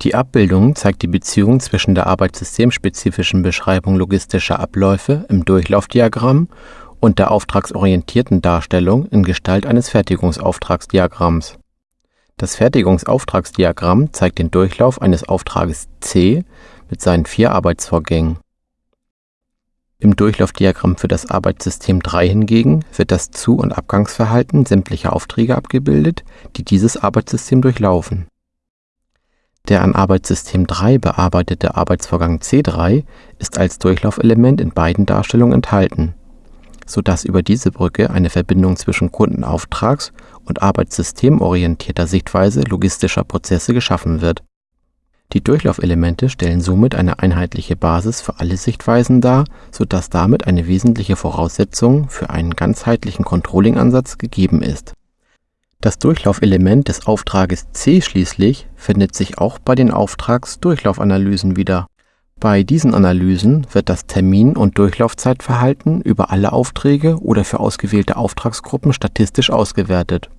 Die Abbildung zeigt die Beziehung zwischen der arbeitssystemspezifischen Beschreibung logistischer Abläufe im Durchlaufdiagramm und der auftragsorientierten Darstellung in Gestalt eines Fertigungsauftragsdiagramms. Das Fertigungsauftragsdiagramm zeigt den Durchlauf eines Auftrages C mit seinen vier Arbeitsvorgängen. Im Durchlaufdiagramm für das Arbeitssystem 3 hingegen wird das Zu- und Abgangsverhalten sämtlicher Aufträge abgebildet, die dieses Arbeitssystem durchlaufen. Der an Arbeitssystem 3 bearbeitete Arbeitsvorgang C3 ist als Durchlaufelement in beiden Darstellungen enthalten, so dass über diese Brücke eine Verbindung zwischen Kundenauftrags- und arbeitssystemorientierter Sichtweise logistischer Prozesse geschaffen wird. Die Durchlaufelemente stellen somit eine einheitliche Basis für alle Sichtweisen dar, so dass damit eine wesentliche Voraussetzung für einen ganzheitlichen Controlling-Ansatz gegeben ist das Durchlaufelement des Auftrages C schließlich findet sich auch bei den Auftragsdurchlaufanalysen wieder. Bei diesen Analysen wird das Termin und Durchlaufzeitverhalten über alle Aufträge oder für ausgewählte Auftragsgruppen statistisch ausgewertet